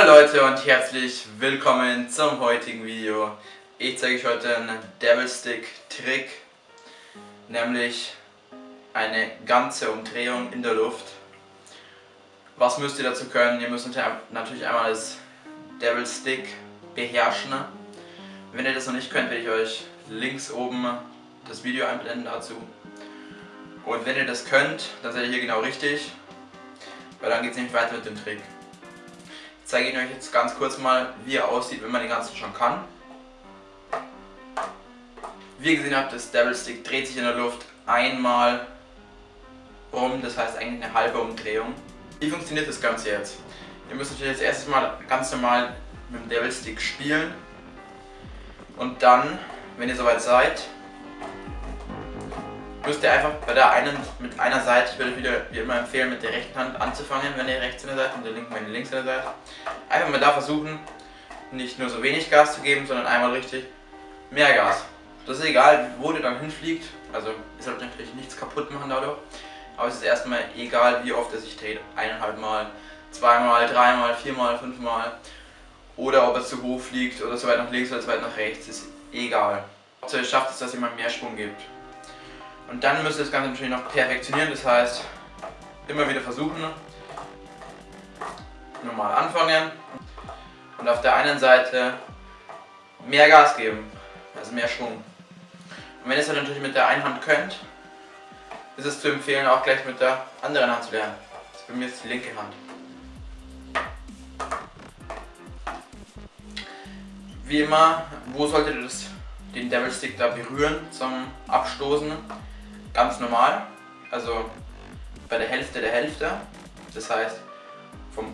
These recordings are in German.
Hallo Leute und herzlich willkommen zum heutigen Video. Ich zeige euch heute einen Devil Stick Trick, nämlich eine ganze Umdrehung in der Luft. Was müsst ihr dazu können? Ihr müsst natürlich einmal das Devil Stick beherrschen. Wenn ihr das noch nicht könnt, werde ich euch links oben das Video einblenden dazu. Und wenn ihr das könnt, dann seid ihr hier genau richtig, weil dann geht es nämlich weiter mit dem Trick. Ich zeige Ihnen euch jetzt ganz kurz mal, wie er aussieht, wenn man den ganzen schon kann. Wie ihr gesehen habt, das Devil Stick dreht sich in der Luft einmal um, das heißt eigentlich eine halbe Umdrehung. Wie funktioniert das Ganze jetzt? Ihr müsst natürlich jetzt erstes Mal ganz normal mit dem Devil Stick spielen und dann, wenn ihr soweit seid, müsst ihr einfach bei der einen mit einer Seite, ich würde wieder wie immer empfehlen, mit der rechten Hand anzufangen, wenn ihr rechts in der Seite und der linken, wenn ihr links in der Seite. Einfach mal da versuchen, nicht nur so wenig Gas zu geben, sondern einmal richtig mehr Gas. Das ist egal, wo der dann hinfliegt, also ihr sollt natürlich nichts kaputt machen dadurch, aber es ist erstmal egal, wie oft er sich dreht. Eineinhalb Mal, zweimal, dreimal, viermal, fünfmal oder ob er zu hoch fliegt oder so weit nach links oder so weit nach rechts, ist egal. Hauptsache ihr schafft es, dass ihr mal mehr Schwung gibt. Und dann müsst ihr das Ganze natürlich noch perfektionieren, das heißt immer wieder versuchen, normal anfangen und auf der einen Seite mehr Gas geben, also mehr Schwung. Und wenn ihr es dann natürlich mit der einen Hand könnt, ist es zu empfehlen auch gleich mit der anderen Hand zu lernen. Das ist bei mir jetzt die linke Hand. Wie immer, wo solltet ihr das, den Devil Stick da berühren zum Abstoßen? Ganz normal, also bei der Hälfte der Hälfte, das heißt von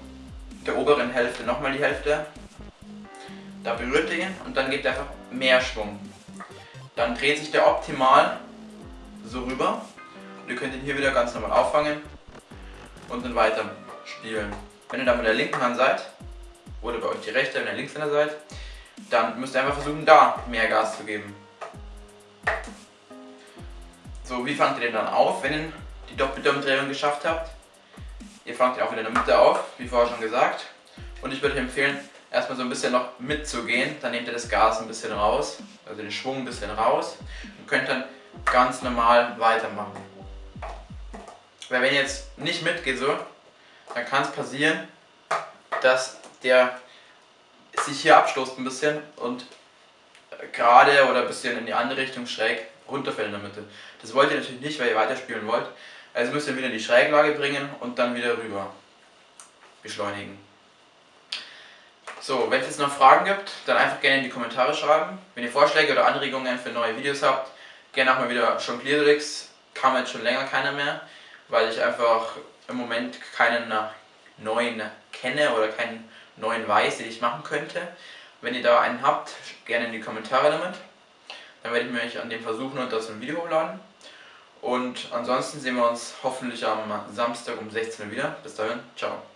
der oberen Hälfte nochmal die Hälfte, da berührt ihr ihn und dann gibt er einfach mehr Schwung. Dann dreht sich der optimal so rüber und ihr könnt ihn hier wieder ganz normal auffangen und dann weiter spielen. Wenn ihr dann mit der linken Hand seid, oder bei euch die rechte, wenn ihr Linkshänder seid, dann müsst ihr einfach versuchen, da mehr Gas zu geben. Wie fangt ihr den dann auf, wenn ihr die doppelte Umdrehung geschafft habt? Ihr fangt ihn auch wieder in der Mitte auf, wie vorher schon gesagt. Und ich würde euch empfehlen, erstmal so ein bisschen noch mitzugehen. Dann nehmt ihr das Gas ein bisschen raus, also den Schwung ein bisschen raus und könnt dann ganz normal weitermachen. Weil wenn ihr jetzt nicht mitgeht so, dann kann es passieren, dass der sich hier abstoßt ein bisschen und gerade oder ein bisschen in die andere Richtung schräg der Mitte. Das wollt ihr natürlich nicht, weil ihr weiterspielen wollt. Also müsst ihr wieder in die Schräglage bringen und dann wieder rüber beschleunigen. So, wenn es jetzt noch Fragen gibt, dann einfach gerne in die Kommentare schreiben. Wenn ihr Vorschläge oder Anregungen für neue Videos habt, gerne auch mal wieder Jongliertricks. Kam jetzt schon länger keiner mehr, weil ich einfach im Moment keinen neuen kenne oder keinen neuen weiß, den ich machen könnte. Wenn ihr da einen habt, gerne in die Kommentare damit. Dann werde ich mich an dem versuchen und das im Video hochladen. Und ansonsten sehen wir uns hoffentlich am Samstag um 16 Uhr wieder. Bis dahin, ciao.